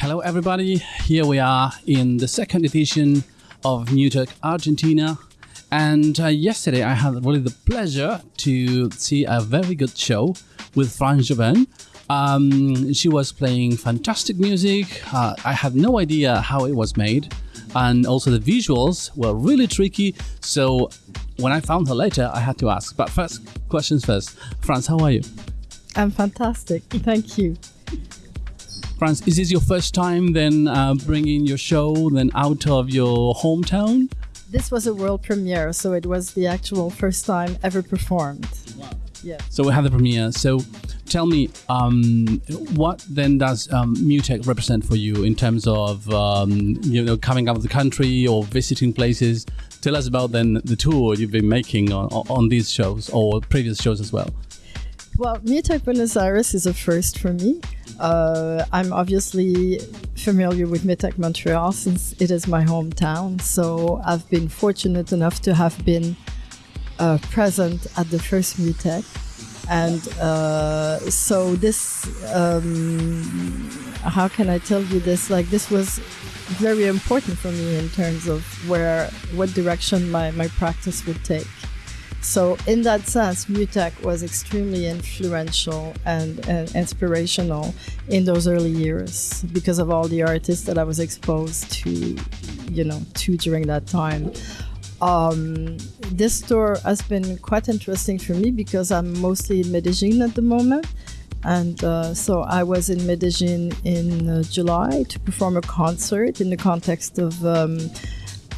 Hello, everybody. Here we are in the second edition of MUTEK Argentina. And uh, yesterday I had really the pleasure to see a very good show with France Jobin. Um, she was playing fantastic music. Uh, I had no idea how it was made. And also the visuals were really tricky. So when I found her later, I had to ask. But first, questions first. France, how are you? I'm fantastic. Thank you. France, is this your first time then uh, bringing your show then out of your hometown? This was a world premiere, so it was the actual first time ever performed. Wow. Yeah. So we have the premiere. So tell me, um, what then does um, MUTEK represent for you in terms of um, you know coming out of the country or visiting places? Tell us about then the tour you've been making on, on these shows or previous shows as well. Well, MUTEK Buenos Aires is a first for me. Uh, I'm obviously familiar with MUTEK Montreal since it is my hometown. So I've been fortunate enough to have been uh, present at the first MUTEK. And uh, so this, um, how can I tell you this? Like this was very important for me in terms of where, what direction my, my practice would take. So in that sense, MUTEK was extremely influential and, and, inspirational in those early years because of all the artists that I was exposed to, you know, to during that time. Um, this tour has been quite interesting for me because I'm mostly in Medellin at the moment. And uh, so I was in Medellin in uh, July to perform a concert in the context of um,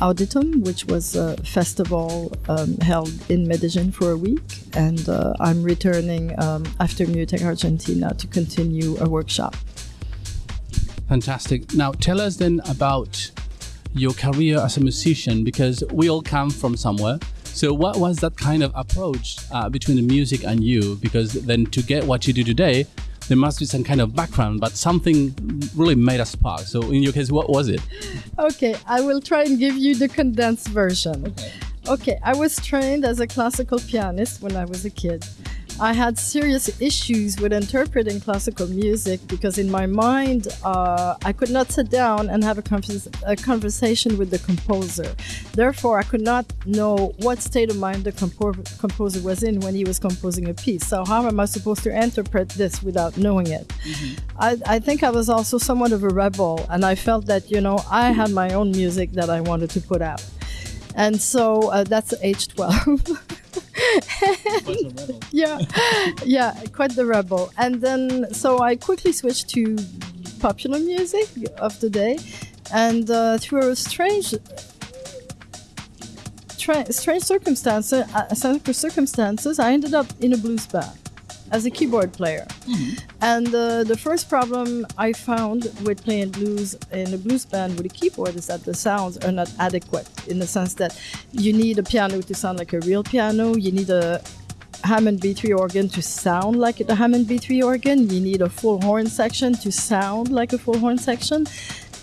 Auditum, which was a festival um, held in Medellin for a week. And uh, I'm returning um, after MUTEK Argentina to continue a workshop. Fantastic. Now, tell us then about your career as a musician because we all come from somewhere. So, what was that kind of approach uh, between the music and you? Because then to get what you do today, there must be some kind of background, but something really made a spark. So, in your case, what was it? Okay, I will try and give you the condensed version. Okay. Okay, I was trained as a classical pianist when I was a kid. I had serious issues with interpreting classical music because, in my mind, uh, I could not sit down and have a, convers- a, conversation with the composer. Therefore, I could not know what state of mind the compo- composer was in when he was composing a piece. So, how am I supposed to interpret this without knowing it? Mm-hmm. I, I think I was also somewhat of a rebel, and I felt that, you know, I had my own music that I wanted to put out. And so uh, that's age 12. yeah, yeah, quite the rebel. And then, so I quickly switched to popular music of the day, and uh, through a strange, tra- strange circumstances, uh, circumstances, I ended up in a blues band as a keyboard player. Mm-hmm. And uh, the first problem I found with playing blues in a blues band with a keyboard is that the sounds are not adequate in the sense that you need a piano to sound like a real piano, you need a Hammond B3 organ to sound like a Hammond B3 organ, you need a full horn section to sound like a full horn section.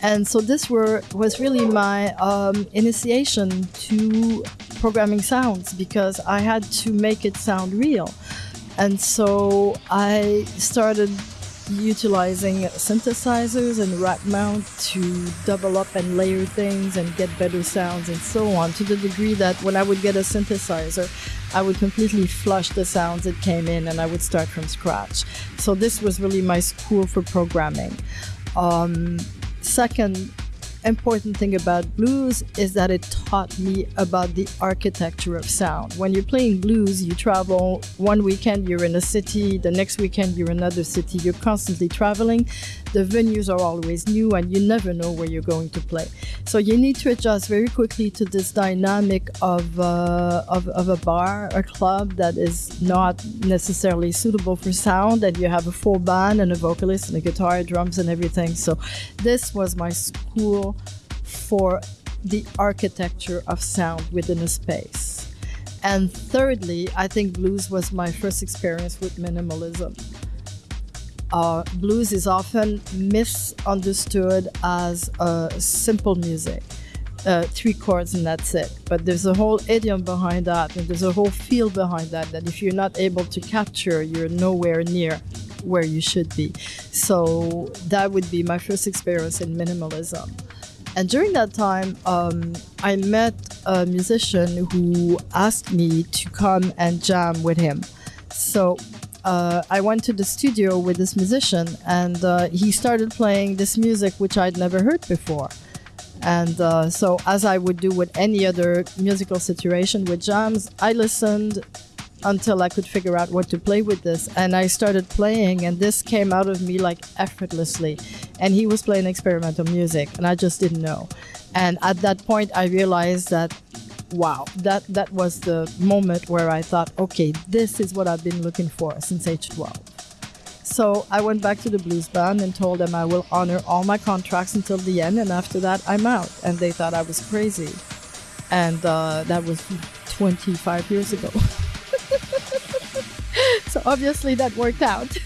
And so this were, was really my um, initiation to programming sounds because I had to make it sound real. And so I started utilizing synthesizers and rack mount to double up and layer things and get better sounds and so on to the degree that when I would get a synthesizer, I would completely flush the sounds that came in and I would start from scratch. So this was really my school for programming. Um, second, important thing about blues is that it taught me about the architecture of sound. When you're playing blues, you travel one weekend, you're in a city, the next weekend, you're in another city, you're constantly traveling. The venues are always new, and you never know where you're going to play. So you need to adjust very quickly to this dynamic of, uh, of, of a bar, a club that is not necessarily suitable for sound, and you have a full band and a vocalist and a guitar, drums, and everything. So this was my school for the architecture of sound within a space. And thirdly, I think blues was my first experience with minimalism. Uh, blues is often misunderstood as uh, simple music, uh, three chords and that's it. But there's a whole idiom behind that, and there's a whole feel behind that. That if you're not able to capture, you're nowhere near where you should be. So that would be my first experience in minimalism. And during that time, um, I met a musician who asked me to come and jam with him. So uh, I went to the studio with this musician, and uh, he started playing this music which I'd never heard before. And uh, so, as I would do with any other musical situation with jams, I listened until I could figure out what to play with this. And I started playing, and this came out of me like effortlessly. And he was playing experimental music, and I just didn't know. And at that point, I realized that, wow, that, that was the moment where I thought, okay, this is what I've been looking for since age 12. So I went back to the blues band and told them I will honor all my contracts until the end, and after that, I'm out. And they thought I was crazy. And uh, that was 25 years ago. so obviously that worked out.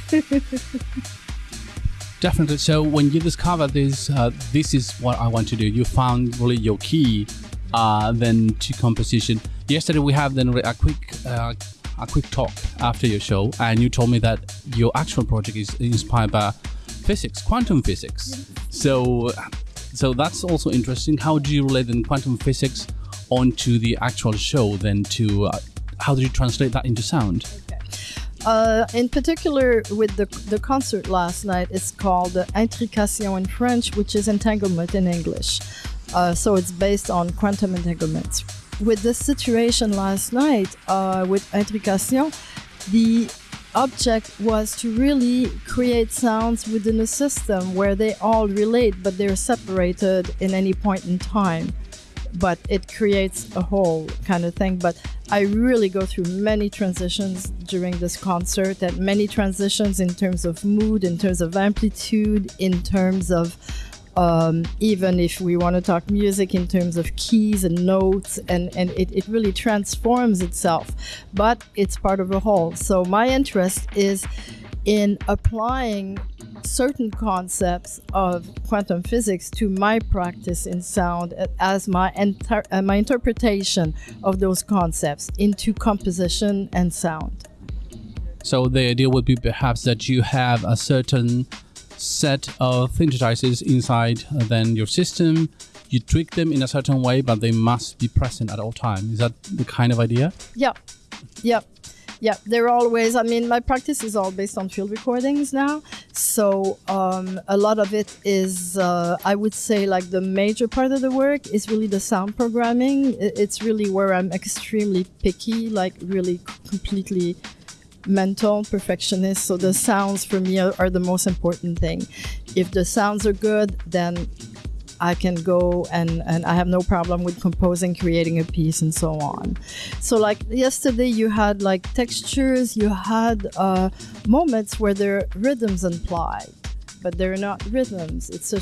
Definitely. So when you discovered this, uh, this is what I want to do. You found really your key, uh, then to composition. Yesterday we have then a quick, uh, a quick talk after your show, and you told me that your actual project is inspired by physics, quantum physics. So, so that's also interesting. How do you relate then quantum physics onto the actual show? Then to uh, how do you translate that into sound? Uh, in particular, with the, the concert last night, it's called Intrication in French, which is entanglement in English. Uh, so it's based on quantum entanglements. With this situation last night uh, with Intrication, the object was to really create sounds within a system where they all relate, but they're separated in any point in time but it creates a whole kind of thing. But I really go through many transitions during this concert, and many transitions in terms of mood, in terms of amplitude, in terms of um, even if we want to talk music in terms of keys and notes, and, and it, it really transforms itself, but it's part of a whole. So, my interest is in applying certain concepts of quantum physics to my practice in sound as my enter- uh, my interpretation of those concepts into composition and sound. So the idea would be perhaps that you have a certain set of synthesizers inside uh, then your system. You tweak them in a certain way, but they must be present at all times. Is that the kind of idea? Yeah, yeah yeah they're always i mean my practice is all based on field recordings now. So um, a lot of it is uh, i would say like the major part of the work is really the sound programming. It's really where i'm extremely picky like really completely mental perfectionist. So the sounds for me are, are the most important thing. If the sounds are good then I can go and, and I have no problem with composing, creating a piece, and so on. So, like yesterday, you had like textures, you had uh, moments where there are rhythms implied, but they're not rhythms. It's a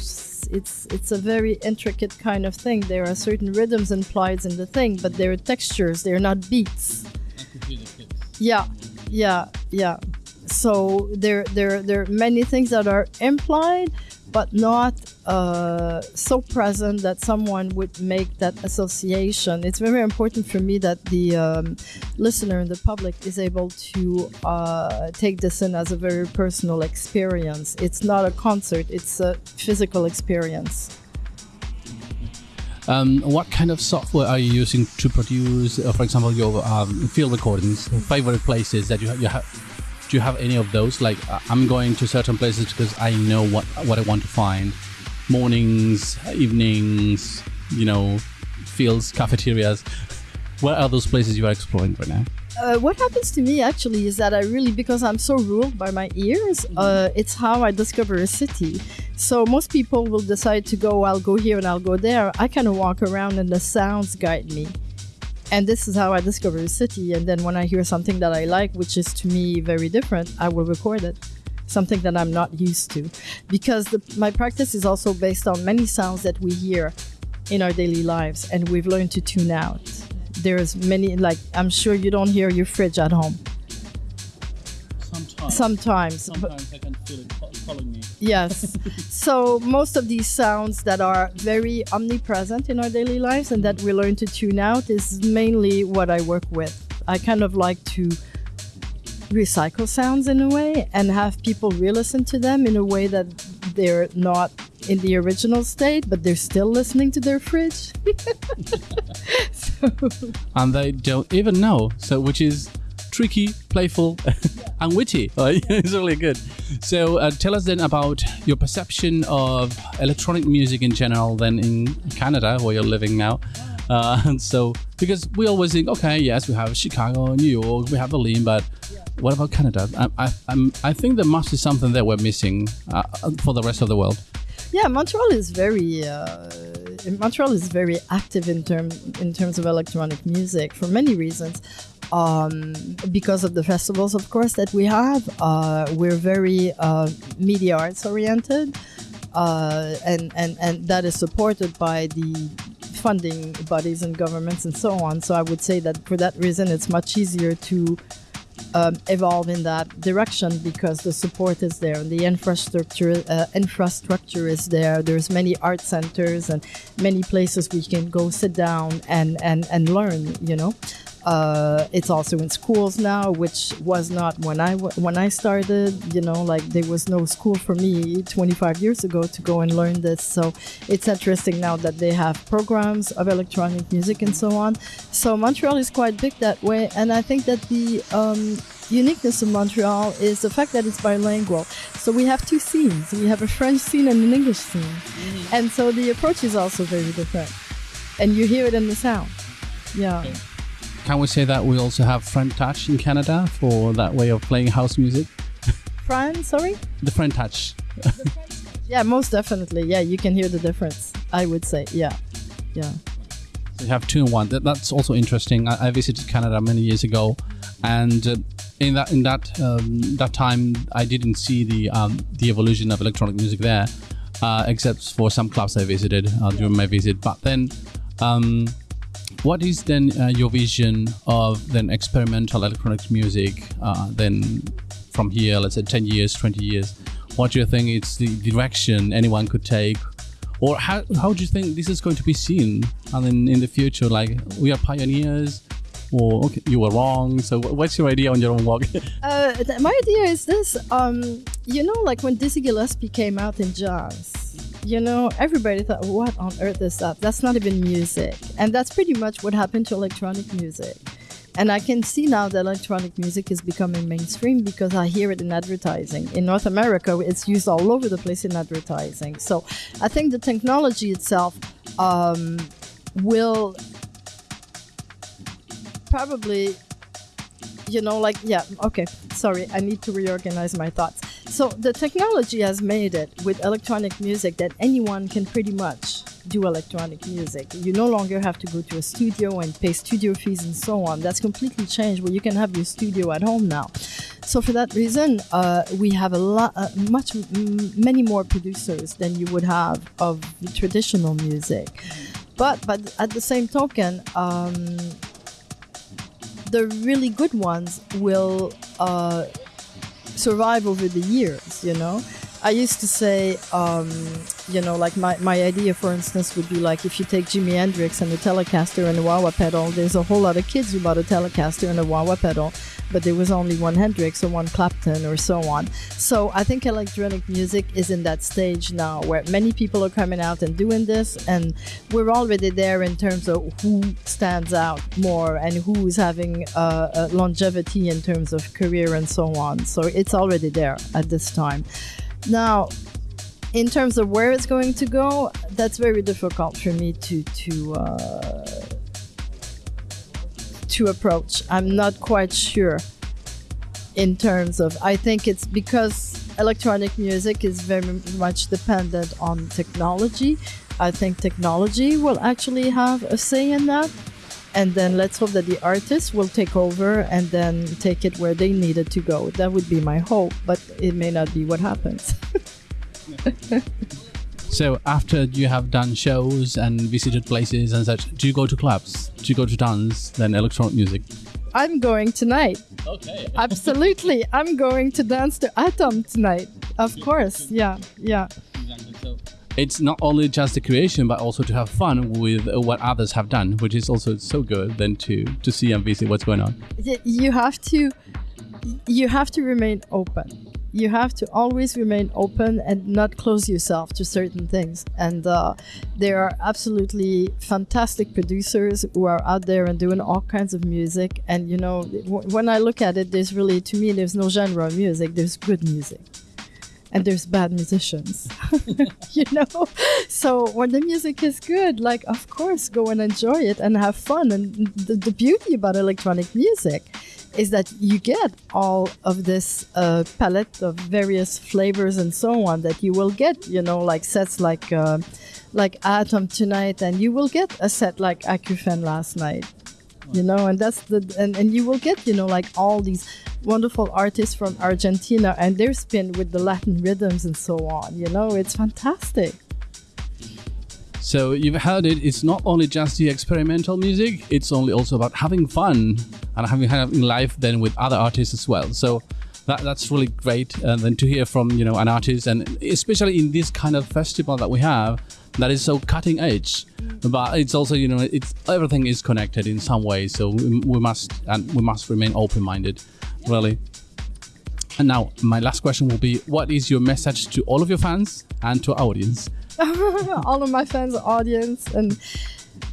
it's it's a very intricate kind of thing. There are certain rhythms implied in the thing, but they're textures. They're not beats. Yeah, yeah, yeah. So there there there are many things that are implied but not uh, so present that someone would make that association. It's very important for me that the um, listener and the public is able to uh, take this in as a very personal experience. It's not a concert, it's a physical experience. Um, what kind of software are you using to produce, uh, for example, your um, field recordings? Favorite places that you, you have do you have any of those? Like uh, I'm going to certain places because I know what what I want to find. Mornings, evenings, you know, fields, cafeterias. Where are those places you are exploring right now? Uh, what happens to me actually is that I really, because I'm so ruled by my ears, mm-hmm. uh, it's how I discover a city. So most people will decide to go, I'll go here and I'll go there. I kind of walk around and the sounds guide me and this is how I discover a city. And then when I hear something that I like, which is to me very different, I will record it. Something that I'm not used to, because the, my practice is also based on many sounds that we hear in our daily lives, and we've learned to tune out. There's many, like I'm sure you don't hear your fridge at home. Sometimes. Sometimes. Sometimes I can feel it following me. Yes. so most of these sounds that are very omnipresent in our daily lives and that we learn to tune out is mainly what I work with. I kind of like to recycle sounds in a way and have people re-listen to them in a way that they're not in the original state, but they're still listening to their fridge. so. And they don't even know. So, which is tricky, playful, and witty. it's really good. So, uh, tell us then about your perception of electronic music in general, then in Canada, where you're living now. Uh, so, because we always think, okay, yes, we have Chicago, New York, we have Berlin, but what about Canada? I, I, I'm, I think there must be something that we're missing uh, for the rest of the world. Yeah, Montreal is very uh, Montreal is very active in term in terms of electronic music for many reasons. Um, because of the festivals, of course, that we have, uh, we're very uh, media arts oriented, uh, and and and that is supported by the funding bodies and governments and so on. So I would say that for that reason, it's much easier to um, evolve in that direction because the support is there and the infrastructure uh, infrastructure is there. There's many art centers and many places we can go sit down and and and learn. You know. Uh, it's also in schools now, which was not when I when I started. You know, like there was no school for me 25 years ago to go and learn this. So it's interesting now that they have programs of electronic music and so on. So Montreal is quite big that way, and I think that the um, uniqueness of Montreal is the fact that it's bilingual. So we have two scenes. We have a French scene and an English scene, mm-hmm. and so the approach is also very different, and you hear it in the sound. Yeah. Okay can we say that we also have French Touch in Canada for that way of playing house music? Friend, sorry? The French Touch. yeah, most definitely. Yeah, you can hear the difference. I would say, yeah, yeah. So you have two in one. That, that's also interesting. I, I, visited Canada many years ago, and uh, in that in that um, that time, I didn't see the um, the evolution of electronic music there, uh, except for some clubs I visited uh, during my visit. But then. Um, what is then uh, your vision of then experimental electronic music? Uh, then from here, let's say 10 years, 20 years, what do you think is the direction anyone could take? Or how, how do you think this is going to be seen and then in the future? Like we are pioneers, or okay, you were wrong. So what's your idea on your own walk? uh, my idea is this: um, you know, like when Dizzy Gillespie came out in jazz, you know, everybody thought, what on earth is that? That's not even music. And that's pretty much what happened to electronic music. And I can see now that electronic music is becoming mainstream because I hear it in advertising. In North America, it's used all over the place in advertising. So I think the technology itself um, will probably, you know, like, yeah, okay, sorry, I need to reorganize my thoughts. So the technology has made it with electronic music that anyone can pretty much do electronic music. You no longer have to go to a studio and pay studio fees and so on. That's completely changed where you can have your studio at home now. So for that reason, uh, we have a lot, uh, much, many more producers than you would have of traditional music. But but at the same token, um, the really good ones will. Uh, survive over the years, you know? I used to say, um, you know, like my, my idea, for instance, would be like if you take Jimi Hendrix and the Telecaster and the wah wah pedal, there's a whole lot of kids who bought a Telecaster and a wah wah pedal, but there was only one Hendrix or one Clapton or so on. So I think electronic music is in that stage now where many people are coming out and doing this, and we're already there in terms of who stands out more and who's having uh, longevity in terms of career and so on. So it's already there at this time. Now, in terms of where it's going to go, that's very difficult for me to to uh, to approach. I'm not quite sure. In terms of, I think it's because electronic music is very much dependent on technology. I think technology will actually have a say in that. And then let's hope that the artists will take over and then take it where they need it to go. That would be my hope, but it may not be what happens. so after you have done shows and visited places and such, do you go to clubs? Do you go to dance, then electronic music? I'm going tonight. Okay. Absolutely. I'm going to dance to Atom tonight. Of course. Yeah. Yeah. Exactly. So it's not only just the creation, but also to have fun with what others have done, which is also so good then to to see and visit what's going on. You have to you have to remain open. You have to always remain open and not close yourself to certain things. And uh, there are absolutely fantastic producers who are out there and doing all kinds of music. And you know, when I look at it, there's really, to me, there's no genre of music. There's good music and there's bad musicians you know? So when the music is good like of course go and enjoy it and have fun. And the, the beauty about electronic music is that you get all of this uh, palette of various flavors and so on that you will get you know like sets like uh, like atom tonight. And you will get a set like Akufen last night you know and that's the and, and you will get you know like all these wonderful artists from argentina and their spin with the latin rhythms and so on you know it's fantastic So you've heard it. It's not only just the experimental music. It's only also about having fun and having having life then with other artists as well. So that, that's really great. And then to hear from you know an artist, and especially in this kind of festival that we have, that is so cutting edge. But it's also you know it's everything is connected in some way. So we, we must and we must remain open minded, really. And now my last question will be: What is your message to all of your fans and to our audience? all of my fans audience and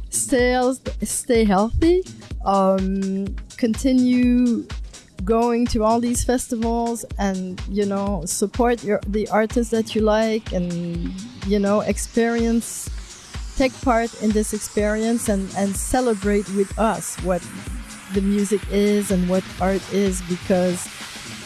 stay stay healthy um, continue going to all these festivals and you know support your the artists that you like and you know experience take part in this experience and and celebrate with us what the music is and what art is because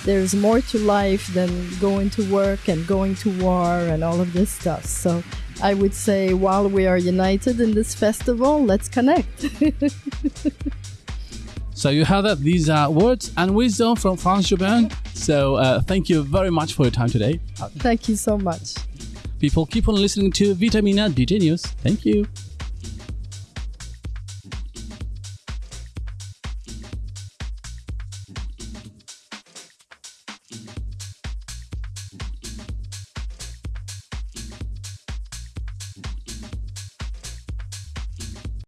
there's more to life than going to work and going to war and all of this stuff. So I would say while we are united in this festival, let's connect. So you heard that these are words and wisdom from France Jobin. So uh, thank you very much for your time today. Thank you so much. People keep on listening to Vitamina DJ News. Thank you.